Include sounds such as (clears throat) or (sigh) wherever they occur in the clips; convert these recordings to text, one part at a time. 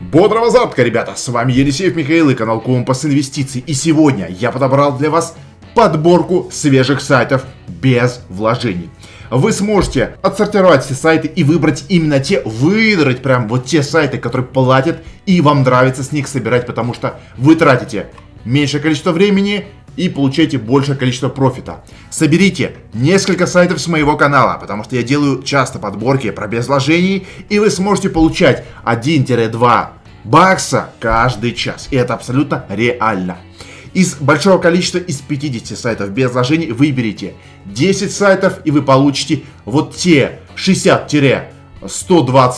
Бодрого завтра, ребята! С вами Елисеев Михаил и канал Компас Инвестиций. И сегодня я подобрал для вас подборку свежих сайтов без вложений. Вы сможете отсортировать все сайты и выбрать именно те, выдрать прям вот те сайты, которые платят и вам нравится с них собирать, потому что вы тратите меньшее количество времени и получаете большее количество профита. Соберите несколько сайтов с моего канала, потому что я делаю часто подборки про без вложений, и вы сможете получать 1-2 бакса каждый час. И это абсолютно реально. Из большого количества, из 50 сайтов без вложений, выберите 10 сайтов, и вы получите вот те 60-120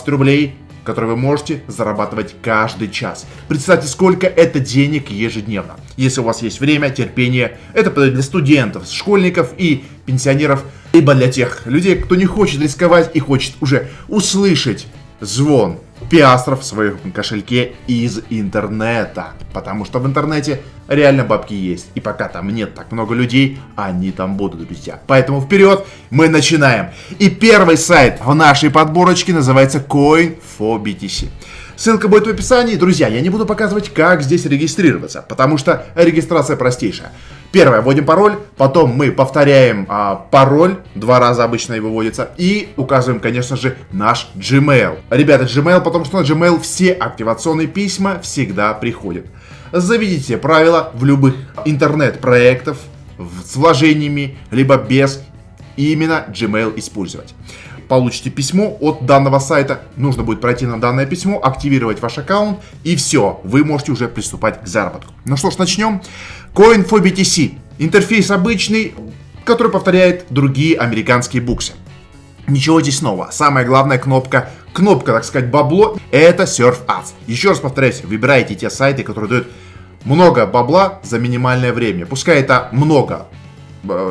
рублей, которые вы можете зарабатывать каждый час. Представьте, сколько это денег ежедневно. Если у вас есть время, терпение, это для студентов, школьников и пенсионеров, либо для тех людей, кто не хочет рисковать и хочет уже услышать звон пиастров в своем кошельке из интернета. Потому что в интернете реально бабки есть. И пока там нет так много людей, они там будут, друзья. Поэтому вперед, мы начинаем. И первый сайт в нашей подборочке называется Coin4BTC. Ссылка будет в описании. Друзья, я не буду показывать, как здесь регистрироваться, потому что регистрация простейшая. Первое, вводим пароль, потом мы повторяем а, пароль, два раза обычно его вводится, и указываем, конечно же, наш Gmail. Ребята, Gmail, потому что на Gmail все активационные письма всегда приходят. Заведите правила в любых интернет-проектов с вложениями, либо без, и именно Gmail использовать получите письмо от данного сайта. Нужно будет пройти на данное письмо, активировать ваш аккаунт, и все, вы можете уже приступать к заработку. Ну что ж, начнем. Coin4BTC. Интерфейс обычный, который повторяет другие американские буксы. Ничего здесь нового. Самая главная кнопка, кнопка, так сказать, бабло, это Surf Ads. Еще раз повторяюсь, выбирайте те сайты, которые дают много бабла за минимальное время. Пускай это много,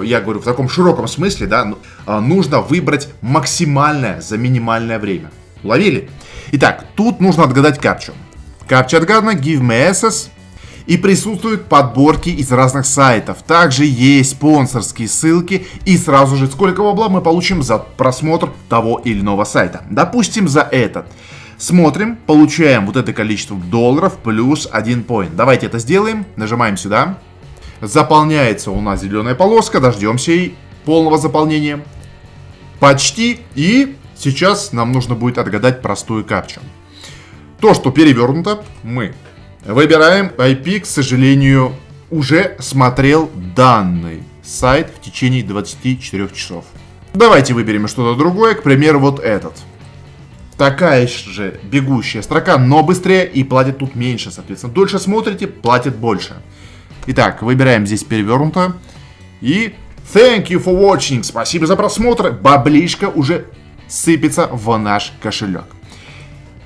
я говорю в таком широком смысле, да, а, нужно выбрать максимальное за минимальное время. Ловили? Итак, тут нужно отгадать капчу. Капча отгадана, give me access, и присутствуют подборки из разных сайтов. Также есть спонсорские ссылки и сразу же сколько бабла мы получим за просмотр того или иного сайта. Допустим, за этот. Смотрим, получаем вот это количество долларов плюс один поинт. Давайте это сделаем. Нажимаем сюда. Заполняется у нас зеленая полоска. Дождемся и полного заполнения. Почти. И сейчас нам нужно будет отгадать простую капчу. То, что перевернуто, мы Выбираем IP, к сожалению, уже смотрел данный сайт в течение 24 часов. Давайте выберем что-то другое, к примеру, вот этот. Такая же бегущая строка, но быстрее и платит тут меньше, соответственно. Дольше смотрите, платит больше. Итак, выбираем здесь перевернуто. И thank you for watching, спасибо за просмотр. Баблишка уже сыпется в наш кошелек.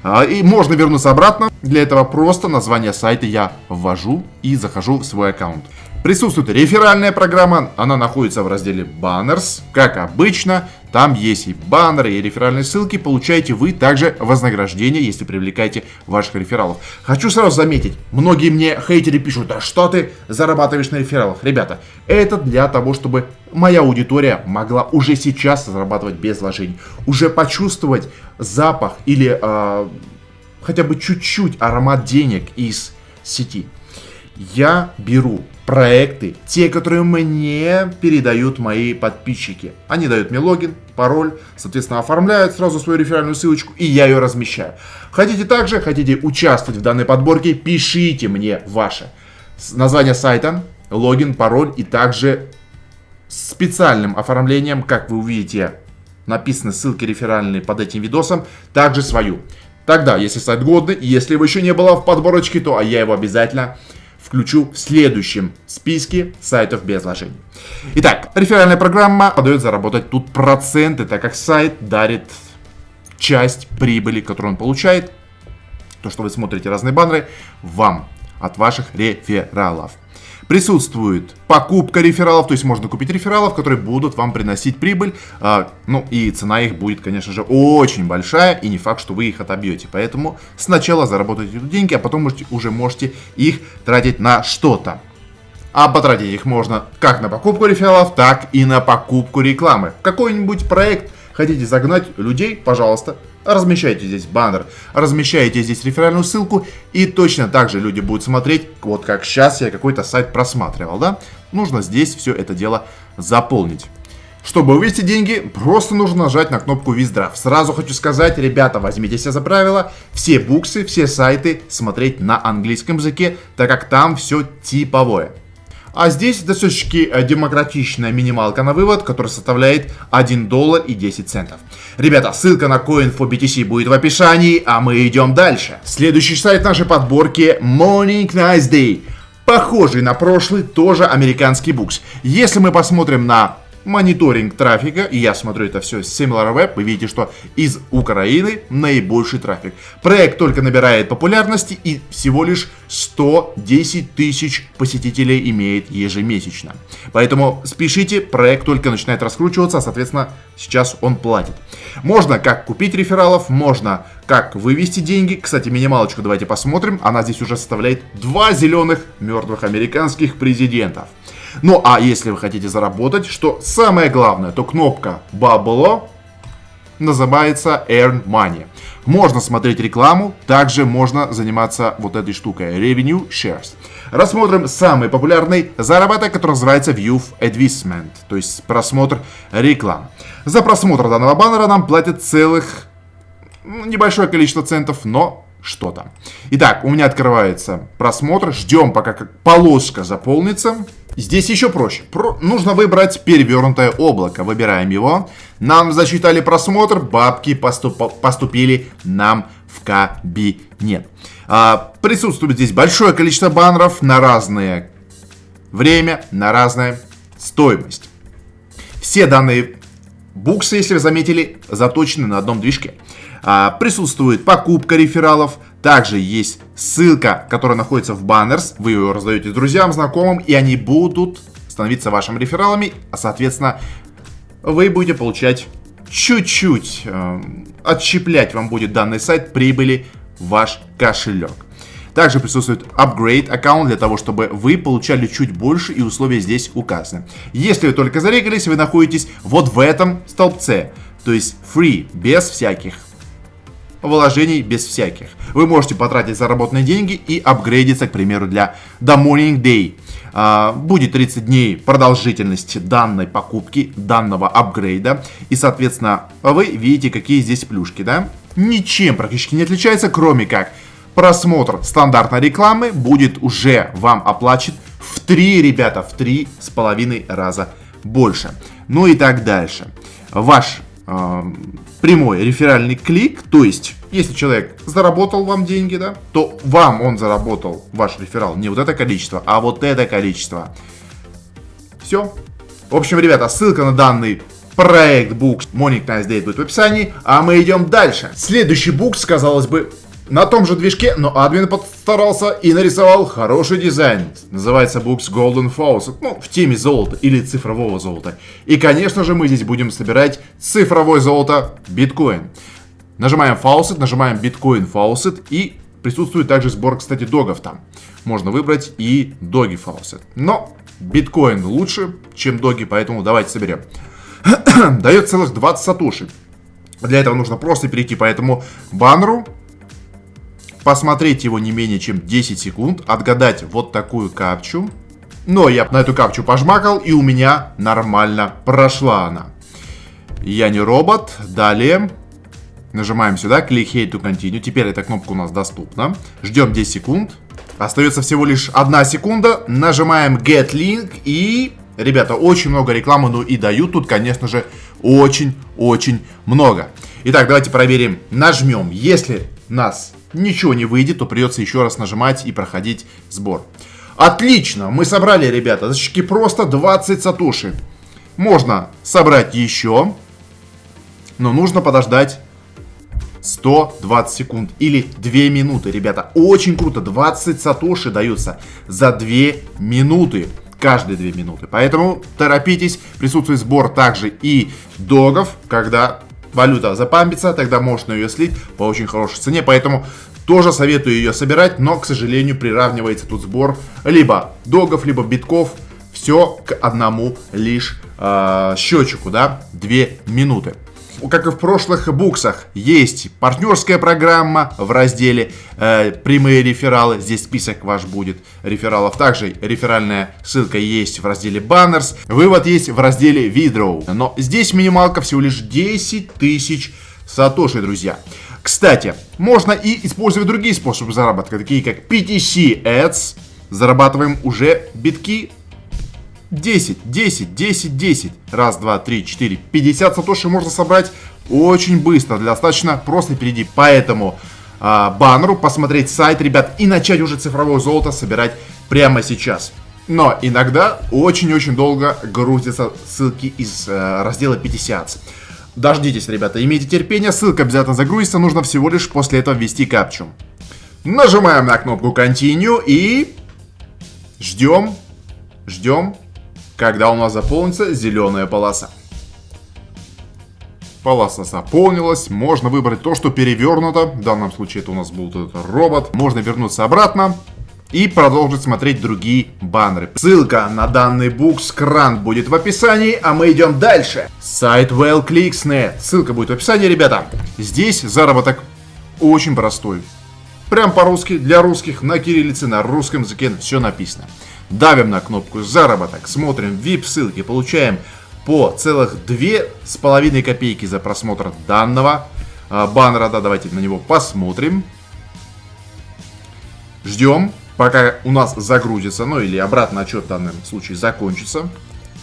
А, и можно вернуться обратно. Для этого просто название сайта я ввожу и захожу в свой аккаунт. Присутствует реферальная программа, она находится в разделе Banners. Как обычно, там есть и баннеры, и реферальные ссылки. Получаете вы также вознаграждение, если привлекаете ваших рефералов. Хочу сразу заметить, многие мне хейтеры пишут, да что ты зарабатываешь на рефералах? Ребята, это для того, чтобы моя аудитория могла уже сейчас зарабатывать без вложений. Уже почувствовать запах или э, хотя бы чуть-чуть аромат денег из сети. Я беру проекты, те, которые мне передают мои подписчики. Они дают мне логин, пароль, соответственно, оформляют сразу свою реферальную ссылочку, и я ее размещаю. Хотите также, хотите участвовать в данной подборке, пишите мне ваше название сайта, логин, пароль и также специальным оформлением, как вы увидите, написаны ссылки реферальные под этим видосом, также свою. Тогда, если сайт годный, если его еще не было в подборочке, то я его обязательно включу в следующем списке сайтов без вложений. Итак, реферальная программа подает заработать тут проценты, так как сайт дарит часть прибыли, которую он получает, то, что вы смотрите разные баннеры, вам от ваших рефералов. Присутствует покупка рефералов, то есть можно купить рефералов, которые будут вам приносить прибыль. А, ну и цена их будет, конечно же, очень большая, и не факт, что вы их отобьете. Поэтому сначала заработайте деньги, а потом можете, уже можете их тратить на что-то. А потратить их можно как на покупку рефералов, так и на покупку рекламы. Какой-нибудь проект хотите загнать людей, пожалуйста, размещаете здесь баннер, размещаете здесь реферальную ссылку, и точно так же люди будут смотреть, вот как сейчас я какой-то сайт просматривал, да? Нужно здесь все это дело заполнить. Чтобы вывести деньги, просто нужно нажать на кнопку Виздрав. Сразу хочу сказать, ребята, возьмите себя за правило, все буксы, все сайты смотреть на английском языке, так как там все типовое. А здесь достаточно э, демократичная минималка на вывод, которая составляет 1 доллар и 10 центов. Ребята, ссылка на Coin4BTC будет в описании, а мы идем дальше. Следующий сайт нашей подборки Morning Nice Day. Похожий на прошлый, тоже американский букс. Если мы посмотрим на мониторинг трафика, и я смотрю это все с SimilarWeb, вы видите, что из Украины наибольший трафик. Проект только набирает популярности и всего лишь 110 тысяч посетителей имеет ежемесячно. Поэтому спешите, проект только начинает раскручиваться, а соответственно сейчас он платит. Можно как купить рефералов, можно как вывести деньги. Кстати, минималочку давайте посмотрим. Она здесь уже составляет два зеленых мертвых американских президентов. Ну а если вы хотите заработать, что самое главное, то кнопка Bubble называется Earn Money. Можно смотреть рекламу, также можно заниматься вот этой штукой Revenue Shares. Рассмотрим самый популярный заработок, который называется View Advertisement, то есть просмотр реклам. За просмотр данного баннера нам платят целых ну, небольшое количество центов, но что-то. Итак, у меня открывается просмотр, ждем пока полоска заполнится. Здесь еще проще. Про... Нужно выбрать перевернутое облако. Выбираем его. Нам засчитали просмотр, бабки поступ... поступили нам в кабинет. А, присутствует здесь большое количество баннеров на разное время, на разная стоимость. Все данные буксы, если вы заметили, заточены на одном движке. А, присутствует покупка рефералов, также есть ссылка, которая находится в баннерс. Вы ее раздаете друзьям, знакомым, и они будут становиться вашими рефералами. А, соответственно, вы будете получать чуть-чуть, э, отщеплять вам будет данный сайт прибыли ваш кошелек. Также присутствует upgrade аккаунт для того, чтобы вы получали чуть больше и условия здесь указаны. Если вы только зарегались, вы находитесь вот в этом столбце, то есть free, без всяких вложений без всяких. Вы можете потратить заработанные деньги и апгрейдиться, к примеру, для The Morning Day. А, будет 30 дней продолжительности данной покупки, данного апгрейда. И, соответственно, вы видите, какие здесь плюшки, да? Ничем практически не отличается, кроме как просмотр стандартной рекламы будет уже вам оплачен в 3, ребята, в 3 с половиной раза больше. Ну и так дальше. Ваш прямой реферальный клик, то есть, если человек заработал вам деньги, да, то вам он заработал, ваш реферал, не вот это количество, а вот это количество. Все. В общем, ребята, ссылка на данный проект Books Morning Nice Day будет в описании, а мы идем дальше. Следующий Books, казалось бы, на том же движке, но админ постарался и нарисовал хороший дизайн. Называется Books Golden Faucet, ну, в теме золота или цифрового золота. И, конечно же, мы здесь будем собирать цифровое золото биткоин. Нажимаем Faucet, нажимаем биткоин Faucet и присутствует также сбор, кстати, догов там. Можно выбрать и доги Faucet. Но биткоин лучше, чем доги, поэтому давайте соберем. (clears throat) Дает целых 20 сатоши. Для этого нужно просто перейти по этому баннеру, посмотреть его не менее чем 10 секунд, отгадать вот такую капчу. Но я на эту капчу пожмакал, и у меня нормально прошла она. Я не робот. Далее нажимаем сюда, click here to continue. Теперь эта кнопка у нас доступна. Ждем 10 секунд. Остается всего лишь одна секунда. Нажимаем get link и... Ребята, очень много рекламы, ну и дают тут, конечно же, очень-очень много. Итак, давайте проверим. Нажмем. Если нас ничего не выйдет, то придется еще раз нажимать и проходить сбор. Отлично, мы собрали, ребята, зачки просто 20 сатуши. Можно собрать еще, но нужно подождать 120 секунд или 2 минуты, ребята. Очень круто, 20 сатоши даются за 2 минуты каждые 2 минуты. Поэтому торопитесь, присутствует сбор также и догов, когда валюта запампится, тогда можно ее слить по очень хорошей цене. Поэтому тоже советую ее собирать, но, к сожалению, приравнивается тут сбор либо догов, либо битков. Все к одному лишь э, счетчику, да, 2 минуты. Как и в прошлых буксах, есть партнерская программа в разделе э, «Прямые рефералы». Здесь список ваш будет рефералов. Также реферальная ссылка есть в разделе «Banners». Вывод есть в разделе «Withdraw». Но здесь минималка всего лишь 10 тысяч сатоши, друзья. Кстати, можно и использовать другие способы заработка, такие как PTC Ads. Зарабатываем уже битки 10, 10, 10, 10. Раз, два, три, четыре. 50 сатоши можно собрать очень быстро. Достаточно просто перейти по этому э, баннеру, посмотреть сайт, ребят, и начать уже цифровое золото собирать прямо сейчас. Но иногда очень-очень долго грузятся ссылки из э, раздела 50. Дождитесь, ребята, имейте терпение, ссылка обязательно загрузится, нужно всего лишь после этого ввести капчу. Нажимаем на кнопку Continue и ждем, ждем, когда у нас заполнится зеленая полоса. Полоса заполнилась, можно выбрать то, что перевернуто, в данном случае это у нас будет этот робот. Можно вернуться обратно и продолжить смотреть другие баннеры. Ссылка на данный букскран будет в описании, а мы идем дальше. Сайт WellClicks.net. Ссылка будет в описании, ребята. Здесь заработок очень простой. Прям по-русски, для русских, на кириллице, на русском языке все написано. Давим на кнопку «Заработок», смотрим VIP-ссылки, получаем по целых две с половиной копейки за просмотр данного э, баннера. Да, давайте на него посмотрим. Ждем, пока у нас загрузится, ну или обратно отчет в данном случае закончится.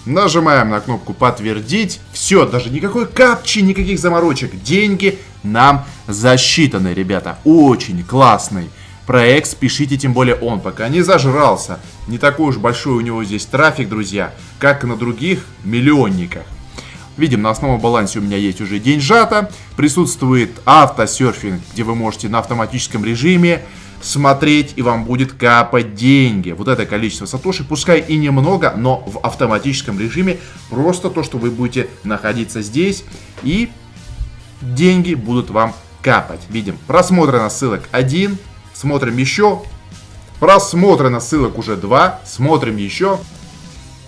Нажимаем на кнопку «Подтвердить». Все, даже никакой капчи, никаких заморочек. Деньги нам засчитаны, ребята. Очень классный проект, спешите, тем более он пока не зажрался. Не такой уж большой у него здесь трафик, друзья, как и на других миллионниках. Видим, на основном балансе у меня есть уже деньжата, присутствует автосерфинг, где вы можете на автоматическом режиме смотреть, и вам будет капать деньги. Вот это количество сатоши, пускай и немного, но в автоматическом режиме, просто то, что вы будете находиться здесь, и деньги будут вам капать. Видим, просмотрено ссылок 1, Смотрим еще. Просмотрено ссылок уже 2. Смотрим еще.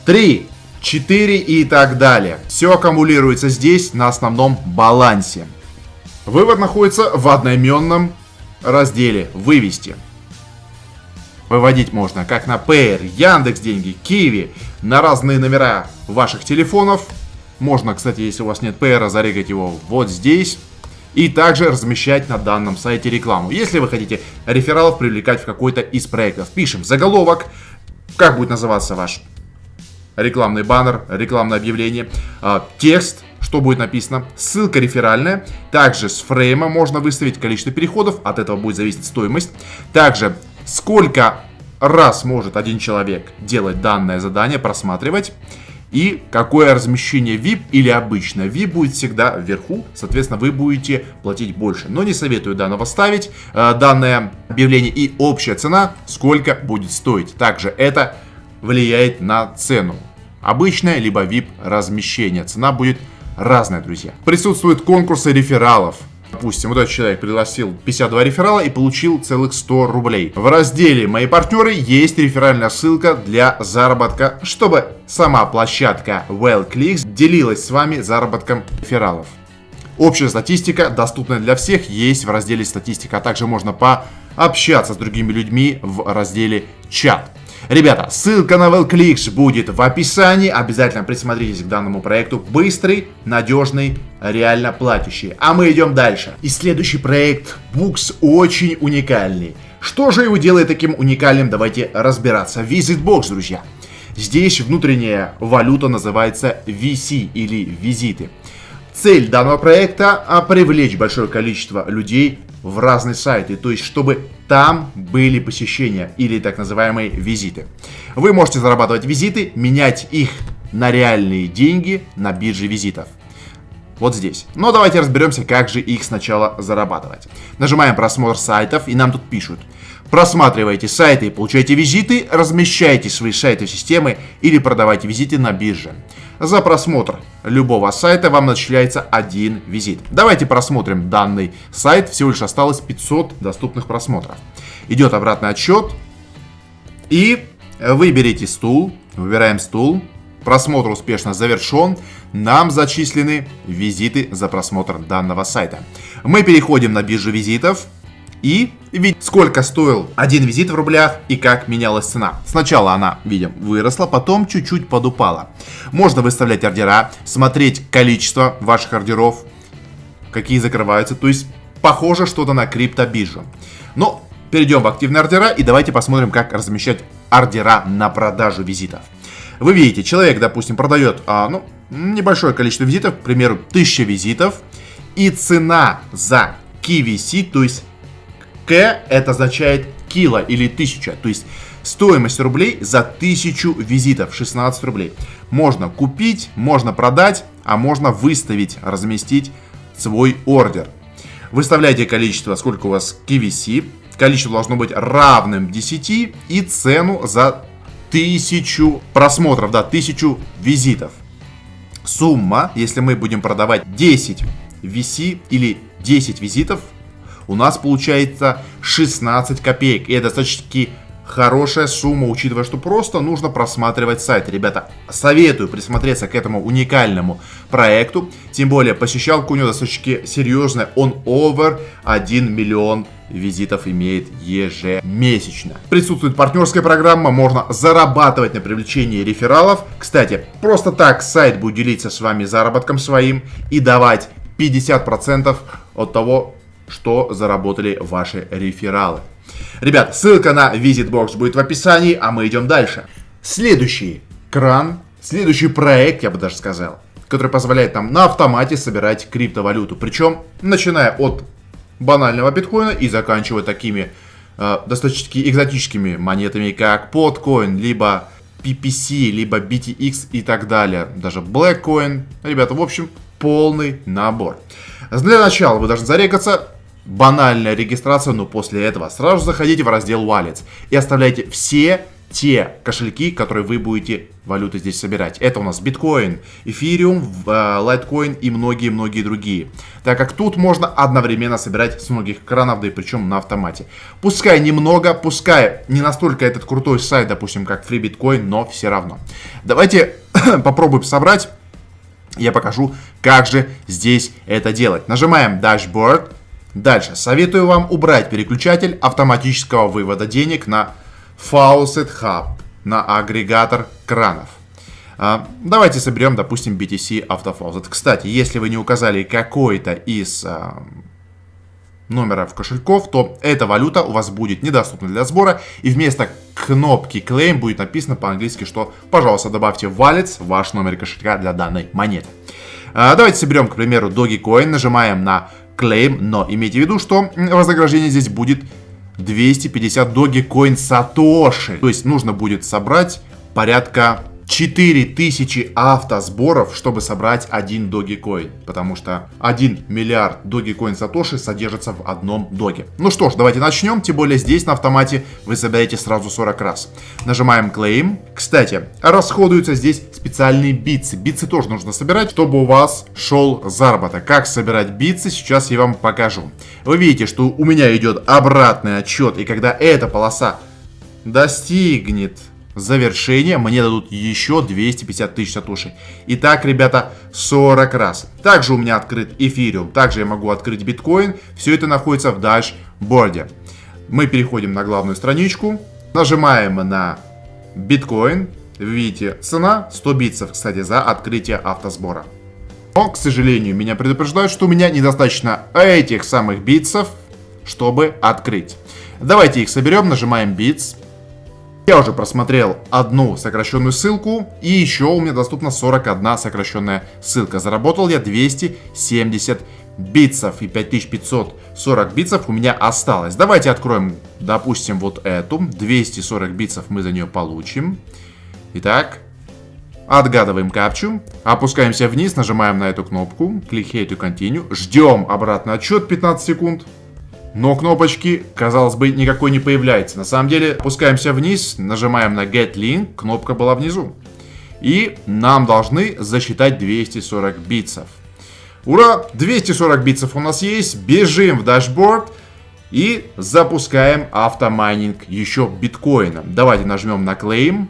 3, 4 и так далее. Все аккумулируется здесь на основном балансе. Вывод находится в одноименном разделе «Вывести». Выводить можно как на Payer, Яндекс Деньги, Киви, на разные номера ваших телефонов. Можно, кстати, если у вас нет Payer, зарегать его вот здесь и также размещать на данном сайте рекламу. Если вы хотите рефералов привлекать в какой-то из проектов, пишем заголовок, как будет называться ваш рекламный баннер, рекламное объявление, а, текст, что будет написано, ссылка реферальная, также с фрейма можно выставить количество переходов, от этого будет зависеть стоимость, также сколько раз может один человек делать данное задание, просматривать, и какое размещение VIP или обычно VIP будет всегда вверху, соответственно, вы будете платить больше. Но не советую данного ставить, э, данное объявление и общая цена, сколько будет стоить. Также это влияет на цену. Обычное либо VIP размещение. Цена будет разная, друзья. Присутствуют конкурсы рефералов. Допустим, вот этот человек пригласил 52 реферала и получил целых 100 рублей. В разделе «Мои партнеры» есть реферальная ссылка для заработка, чтобы сама площадка WellClicks делилась с вами заработком рефералов. Общая статистика, доступная для всех, есть в разделе «Статистика», а также можно пообщаться с другими людьми в разделе «Чат». Ребята, ссылка на WellClicks будет в описании. Обязательно присмотритесь к данному проекту. Быстрый, надежный, реально платящий. А мы идем дальше. И следующий проект Books очень уникальный. Что же его делает таким уникальным? Давайте разбираться. VisitBox, друзья. Здесь внутренняя валюта называется VC или визиты. Цель данного проекта – привлечь большое количество людей в разные сайты, то есть чтобы там были посещения или так называемые визиты. Вы можете зарабатывать визиты, менять их на реальные деньги на бирже визитов. Вот здесь. Но давайте разберемся, как же их сначала зарабатывать. Нажимаем просмотр сайтов, и нам тут пишут. Просматривайте сайты получайте визиты, размещайте свои сайты в системы или продавайте визиты на бирже. За просмотр любого сайта вам начисляется один визит. Давайте просмотрим данный сайт. Всего лишь осталось 500 доступных просмотров. Идет обратный отсчет. И выберите стул. Выбираем стул. просмотр успешно завершен, нам зачислены визиты за просмотр данного сайта. Мы переходим на биржу визитов и видим, сколько стоил один визит в рублях и как менялась цена. Сначала она, видим, выросла, потом чуть-чуть подупала. Можно выставлять ордера, смотреть количество ваших ордеров, какие закрываются, то есть похоже что-то на криптобиржу. Но перейдем в активные ордера и давайте посмотрим, как размещать ордера на продажу визитов. Вы видите, человек, допустим, продает а, ну, небольшое количество визитов, к примеру, 1000 визитов, и цена за KVC, то есть К это означает кило или 1000, то есть стоимость рублей за 1000 визитов, 16 рублей. Можно купить, можно продать, а можно выставить, разместить свой ордер. Выставляйте количество, сколько у вас KVC, количество должно быть равным 10 и цену за 1000 просмотров, да, 1000 визитов. Сумма, если мы будем продавать 10 VC или 10 визитов, у нас получается 16 копеек. И это достаточно хорошая сумма, учитывая, что просто нужно просматривать сайт. Ребята, советую присмотреться к этому уникальному проекту. Тем более, посещалка у него достаточно серьезная. Он over 1 миллион визитов имеет ежемесячно. Присутствует партнерская программа, можно зарабатывать на привлечении рефералов. Кстати, просто так сайт будет делиться с вами заработком своим и давать 50% от того, что заработали ваши рефералы. Ребят, ссылка на VisitBox будет в описании, а мы идем дальше. Следующий кран, следующий проект, я бы даже сказал, который позволяет нам на автомате собирать криптовалюту. Причем, начиная от банального биткоина и заканчивая такими э, достаточно экзотическими монетами, как Podcoin, либо PPC, либо BTX и так далее. Даже Blackcoin. Ребята, в общем, полный набор. Для начала вы должны зарегаться банальная регистрация, но после этого сразу заходите в раздел Wallets и оставляйте все те кошельки, которые вы будете валюты здесь собирать. Это у нас биткоин, эфириум, лайткоин и многие-многие другие. Так как тут можно одновременно собирать с многих кранов, да и причем на автомате. Пускай немного, пускай не настолько этот крутой сайт, допустим, как FreeBitcoin, но все равно. Давайте (clears throat) попробуем собрать. Я покажу, как же здесь это делать. Нажимаем Dashboard. Дальше. Советую вам убрать переключатель автоматического вывода денег на Faucet Hub, на агрегатор кранов. А, давайте соберем, допустим, BTC Автофаузет. Кстати, если вы не указали какой-то из а, номеров кошельков, то эта валюта у вас будет недоступна для сбора. И вместо кнопки Claim будет написано по-английски, что, пожалуйста, добавьте в Wallets ваш номер кошелька для данной монеты. А, давайте соберем, к примеру, Dogecoin, нажимаем на Claim, но имейте в виду, что вознаграждение здесь будет 250 Dogecoin Satoshi. То есть нужно будет собрать порядка 4000 автосборов, чтобы собрать один Dogecoin. Потому что 1 миллиард Dogecoin Satoshi содержится в одном доге. Ну что ж, давайте начнем. Тем более здесь на автомате вы собираете сразу 40 раз. Нажимаем Claim. Кстати, расходуются здесь специальные битсы. Битсы тоже нужно собирать, чтобы у вас шел заработок. Как собирать битсы, сейчас я вам покажу. Вы видите, что у меня идет обратный отчет. И когда эта полоса достигнет завершение мне дадут еще 250 тысяч сатоши. Итак, ребята, 40 раз. Также у меня открыт эфириум, также я могу открыть биткоин. Все это находится в дашборде. Мы переходим на главную страничку, нажимаем на биткоин. Видите, цена 100 битцев, кстати, за открытие автосбора. Но, к сожалению, меня предупреждают, что у меня недостаточно этих самых битцев, чтобы открыть. Давайте их соберем, нажимаем битс. Я уже просмотрел одну сокращенную ссылку, и еще у меня доступна 41 сокращенная ссылка. Заработал я 270 битцев и 5540 битцев у меня осталось. Давайте откроем, допустим, вот эту. 240 битцев мы за нее получим. Итак, отгадываем капчу, опускаемся вниз, нажимаем на эту кнопку, click here to continue, ждем обратный отчет 15 секунд. Но кнопочки, казалось бы, никакой не появляется. На самом деле, опускаемся вниз, нажимаем на Get Link, кнопка была внизу. И нам должны засчитать 240 битцев. Ура! 240 битцев у нас есть. Бежим в дашборд и запускаем автомайнинг еще биткоина. Давайте нажмем на Claim.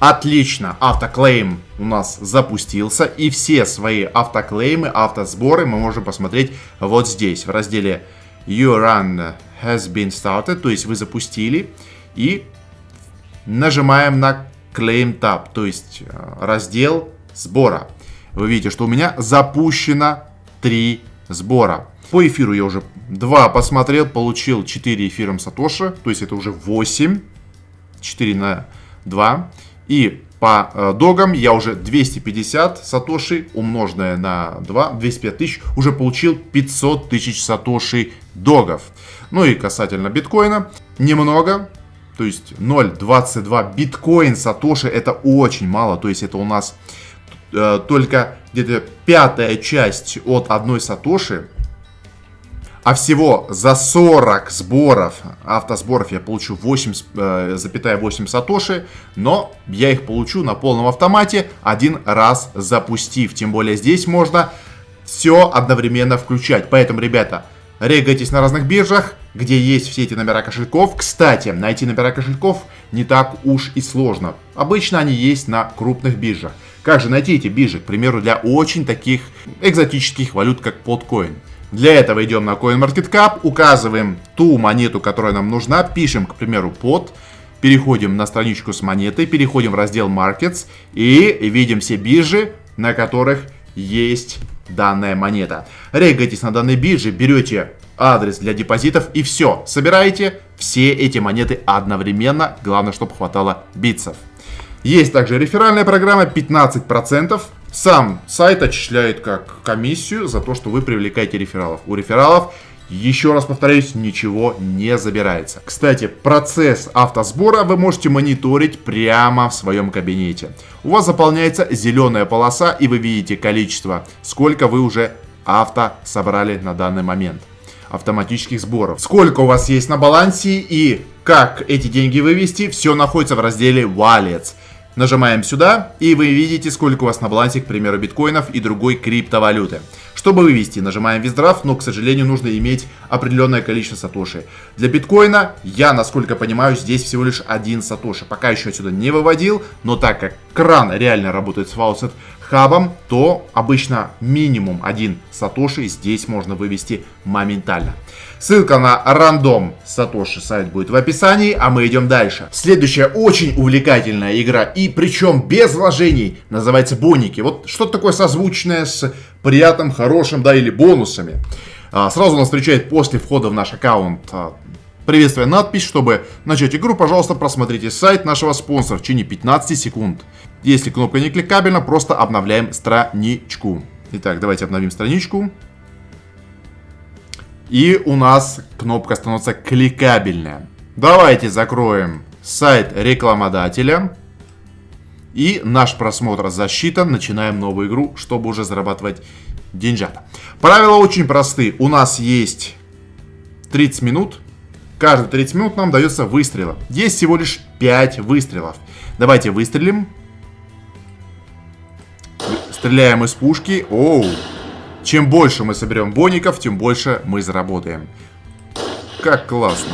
Отлично, автоклейм у нас запустился, и все свои автоклеймы, автосборы мы можем посмотреть вот здесь, в разделе Your Run has been started, то есть вы запустили, и нажимаем на Claim Tab, то есть э, раздел сбора. Вы видите, что у меня запущено 3 сбора. По эфиру я уже 2 посмотрел, получил 4 эфиром Сатоши, то есть это уже 8, 4 на 2. И по э, догам я уже 250 сатоши, умноженное на 2, 205 тысяч, уже получил 500 тысяч сатоши догов. Ну и касательно биткоина, немного, то есть 0.22 биткоин сатоши это очень мало, то есть это у нас э, только где-то пятая часть от одной сатоши, а всего за 40 сборов, автосборов я получу 8,8 э, сатоши, но я их получу на полном автомате один раз запустив. Тем более здесь можно все одновременно включать. Поэтому, ребята, регайтесь на разных биржах, где есть все эти номера кошельков. Кстати, найти номера кошельков не так уж и сложно. Обычно они есть на крупных биржах. Как же найти эти биржи, к примеру, для очень таких экзотических валют, как Podcoin? Для этого идем на CoinMarketCap, указываем ту монету, которая нам нужна, пишем, к примеру, под, переходим на страничку с монетой, переходим в раздел Markets и видим все биржи, на которых есть данная монета. Регайтесь на данной бирже, берете адрес для депозитов и все. Собираете все эти монеты одновременно, главное, чтобы хватало битсов. Есть также реферальная программа 15%. Сам сайт отчисляет как комиссию за то, что вы привлекаете рефералов. У рефералов, еще раз повторюсь, ничего не забирается. Кстати, процесс автосбора вы можете мониторить прямо в своем кабинете. У вас заполняется зеленая полоса и вы видите количество, сколько вы уже авто собрали на данный момент автоматических сборов. Сколько у вас есть на балансе и как эти деньги вывести, все находится в разделе Wallets. Нажимаем сюда, и вы видите, сколько у вас на балансе, к примеру, биткоинов и другой криптовалюты. Чтобы вывести, нажимаем виздрафт, но, к сожалению, нужно иметь определенное количество сатоши. Для биткоина я, насколько понимаю, здесь всего лишь один сатоши. Пока еще отсюда не выводил, но так как кран реально работает с Faucet хабом, то обычно минимум один сатоши здесь можно вывести моментально. Ссылка на рандом Сатоши сайт будет в описании, а мы идем дальше. Следующая очень увлекательная игра, и причем без вложений, называется Боники. Вот что-то такое созвучное с приятным, хорошим, да, или бонусами. А, сразу нас встречает после входа в наш аккаунт а, приветствие надпись, чтобы начать игру, пожалуйста, просмотрите сайт нашего спонсора в течение 15 секунд. Если кнопка не кликабельна, просто обновляем страничку. Итак, давайте обновим страничку. И у нас кнопка становится кликабельная. Давайте закроем сайт рекламодателя. И наш просмотр засчитан. Начинаем новую игру, чтобы уже зарабатывать деньжата. Правила очень просты. У нас есть 30 минут. Каждые 30 минут нам дается выстрела. Есть всего лишь 5 выстрелов. Давайте выстрелим. Стреляем из пушки. Оу. Чем больше мы соберем боников, тем больше мы заработаем. Как классно.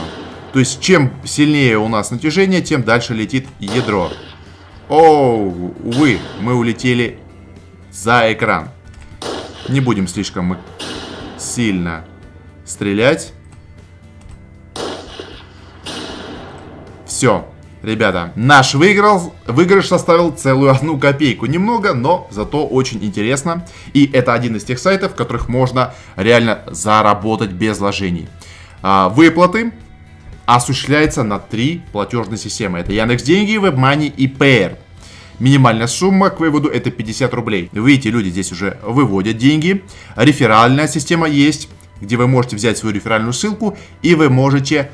То есть, чем сильнее у нас натяжение, тем дальше летит ядро. Оу, увы, мы улетели за экран. Не будем слишком сильно стрелять. Все. Ребята, наш выиграл, выигрыш составил целую одну копейку. Немного, но зато очень интересно. И это один из тех сайтов, в которых можно реально заработать без вложений. А, выплаты осуществляются на три платежные системы. Это Яндекс Деньги, WebMoney и Payer. Минимальная сумма к выводу это 50 рублей. Видите, люди здесь уже выводят деньги. Реферальная система есть, где вы можете взять свою реферальную ссылку и вы можете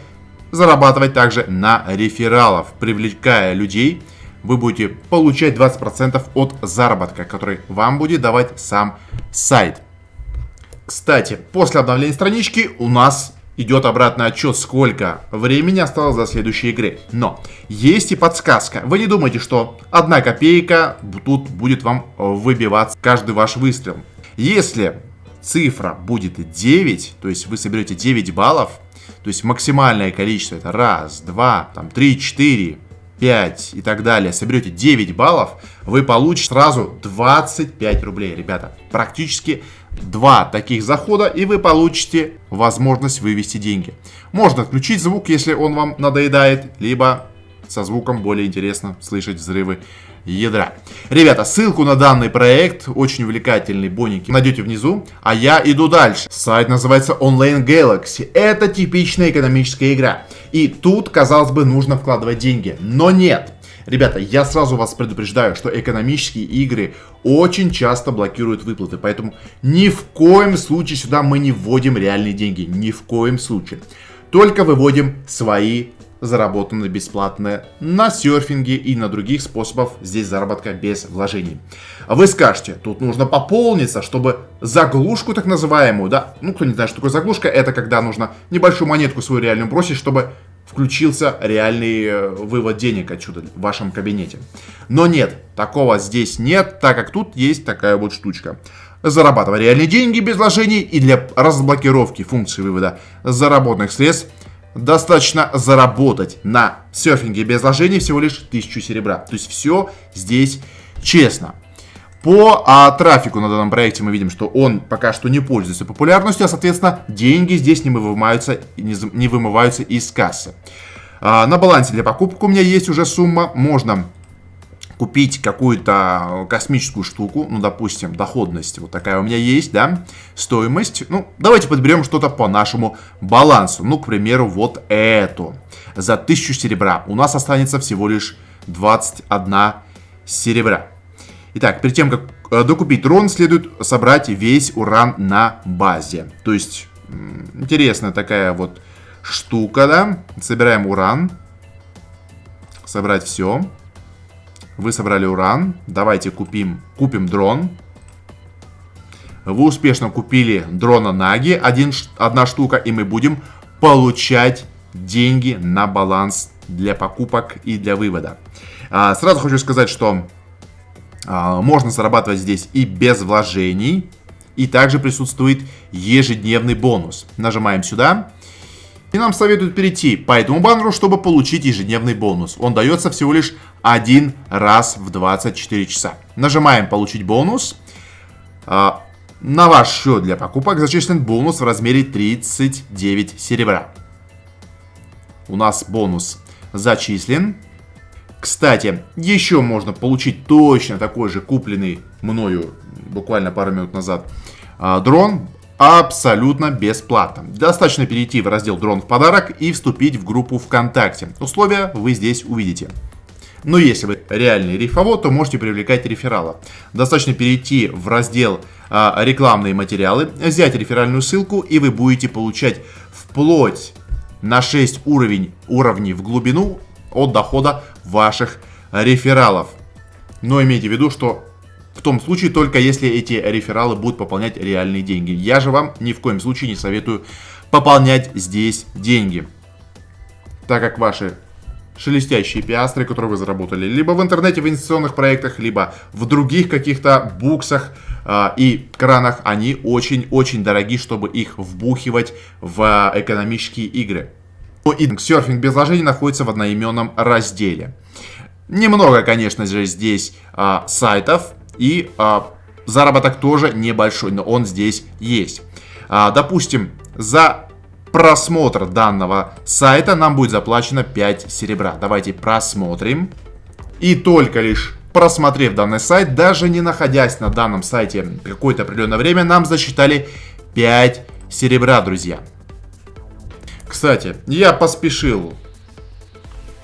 зарабатывать также на рефералов. Привлекая людей, вы будете получать 20% от заработка, который вам будет давать сам сайт. Кстати, после обновления странички у нас идет обратный отчет, сколько времени осталось до следующей игры. Но есть и подсказка. Вы не думайте, что одна копейка тут будет вам выбиваться каждый ваш выстрел. Если цифра будет 9, то есть вы соберете 9 баллов, то есть максимальное количество это раз, два, там, три, четыре, 5 и так далее, соберете 9 баллов, вы получите сразу 25 рублей, ребята. Практически два таких захода, и вы получите возможность вывести деньги. Можно отключить звук, если он вам надоедает, либо со звуком более интересно слышать взрывы ядра. Ребята, ссылку на данный проект, очень увлекательный боники, найдете внизу. А я иду дальше. Сайт называется Online Galaxy. Это типичная экономическая игра. И тут, казалось бы, нужно вкладывать деньги. Но нет. Ребята, я сразу вас предупреждаю, что экономические игры очень часто блокируют выплаты, поэтому ни в коем случае сюда мы не вводим реальные деньги, ни в коем случае. Только выводим свои заработанные бесплатно на серфинге и на других способах здесь заработка без вложений. Вы скажете, тут нужно пополниться, чтобы заглушку так называемую, да, ну кто не знает, что такое заглушка, это когда нужно небольшую монетку свою реальную бросить, чтобы включился реальный э, вывод денег отсюда в вашем кабинете. Но нет, такого здесь нет, так как тут есть такая вот штучка. Зарабатывать реальные деньги без вложений и для разблокировки функции вывода заработанных средств достаточно заработать на серфинге без вложений всего лишь 1000 серебра. То есть все здесь честно. По а, трафику на данном проекте мы видим, что он пока что не пользуется популярностью, а соответственно деньги здесь не вымываются, не, не вымываются из кассы. А, на балансе для покупок у меня есть уже сумма, можно купить какую-то космическую штуку, ну, допустим, доходность вот такая у меня есть, да, стоимость, ну, давайте подберем что-то по нашему балансу, ну, к примеру, вот эту, за 1000 серебра, у нас останется всего лишь 21 серебра. Итак, перед тем, как э, докупить трон, следует собрать весь уран на базе, то есть, интересная такая вот штука, да, собираем уран, собрать все, вы собрали уран. Давайте купим, купим дрон. Вы успешно купили дрона Наги, один, одна штука, и мы будем получать деньги на баланс для покупок и для вывода. А, сразу хочу сказать, что а, можно зарабатывать здесь и без вложений, и также присутствует ежедневный бонус. Нажимаем сюда. И нам советуют перейти по этому баннеру, чтобы получить ежедневный бонус. Он дается всего лишь один раз в 24 часа. Нажимаем «Получить бонус». А, на ваш счет для покупок зачислен бонус в размере 39 серебра. У нас бонус зачислен. Кстати, еще можно получить точно такой же купленный мною буквально пару минут назад а, дрон абсолютно бесплатно. Достаточно перейти в раздел «Дрон в подарок» и вступить в группу ВКонтакте. Условия вы здесь увидите. Но если вы реальный рифовод, то можете привлекать реферала. Достаточно перейти в раздел а, «Рекламные материалы», взять реферальную ссылку, и вы будете получать вплоть на 6 уровень, уровней в глубину от дохода ваших рефералов. Но имейте в виду, что в том случае только если эти рефералы будут пополнять реальные деньги. Я же вам ни в коем случае не советую пополнять здесь деньги. Так как ваши шелестящие пиастры, которые вы заработали либо в интернете в инвестиционных проектах, либо в других каких-то буксах э, и кранах, они очень-очень дороги, чтобы их вбухивать в экономические игры. И серфинг без вложений находится в одноименном разделе. Немного, конечно же, здесь э, сайтов, и а, заработок тоже небольшой, но он здесь есть. А, допустим, за просмотр данного сайта нам будет заплачено 5 серебра. Давайте просмотрим. И только лишь просмотрев данный сайт, даже не находясь на данном сайте какое-то определенное время, нам засчитали 5 серебра, друзья. Кстати, я поспешил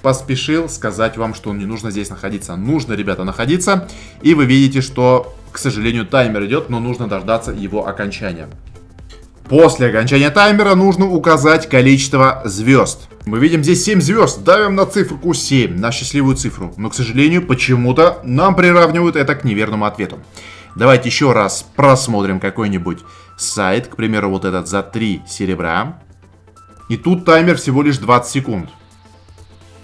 поспешил сказать вам, что не нужно здесь находиться. Нужно, ребята, находиться. И вы видите, что, к сожалению, таймер идет, но нужно дождаться его окончания. После окончания таймера нужно указать количество звезд. Мы видим здесь 7 звезд. Давим на цифру 7, на счастливую цифру. Но, к сожалению, почему-то нам приравнивают это к неверному ответу. Давайте еще раз просмотрим какой-нибудь сайт. К примеру, вот этот за 3 серебра. И тут таймер всего лишь 20 секунд.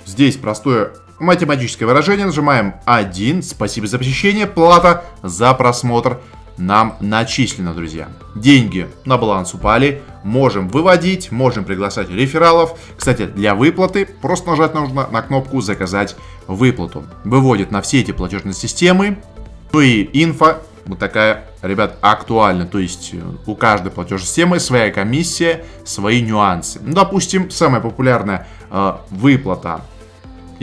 Здесь простое математическое выражение. Нажимаем 1. Спасибо за посещение. Плата за просмотр нам начислено, друзья. Деньги на баланс упали, можем выводить, можем приглашать рефералов. Кстати, для выплаты просто нажать нужно на кнопку «Заказать выплату». Выводит на все эти платежные системы. Ну и инфа вот такая, ребят, актуальна. То есть э, у каждой платежной системы своя комиссия, свои нюансы. Ну, допустим, самая популярная э, выплата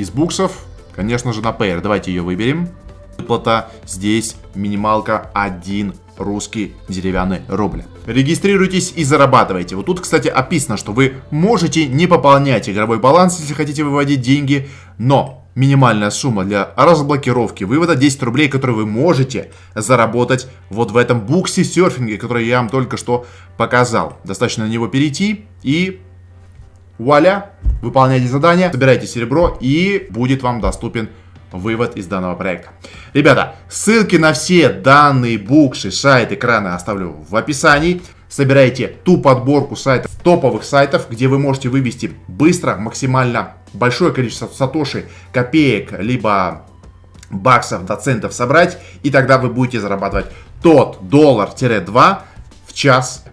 из буксов, конечно же, на Payer. Давайте ее выберем. Выплата здесь минималка 1 русский деревянный рубль. Регистрируйтесь и зарабатывайте. Вот тут, кстати, описано, что вы можете не пополнять игровой баланс, если хотите выводить деньги, но минимальная сумма для разблокировки вывода 10 рублей, которые вы можете заработать вот в этом буксе серфинге, который я вам только что показал. Достаточно на него перейти и вуаля, выполняйте задание, собирайте серебро и будет вам доступен вывод из данного проекта. Ребята, ссылки на все данные буксы, сайты, экраны оставлю в описании. Собирайте ту подборку сайтов, топовых сайтов, где вы можете вывести быстро, максимально большое количество сатоши, копеек, либо баксов до центов собрать, и тогда вы будете зарабатывать тот доллар-2 в час.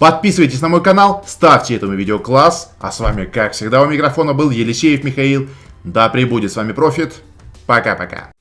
Подписывайтесь на мой канал, ставьте этому видео класс, а с вами, как всегда, у микрофона был Елисеев Михаил. Да пребудет с вами профит. Пока-пока.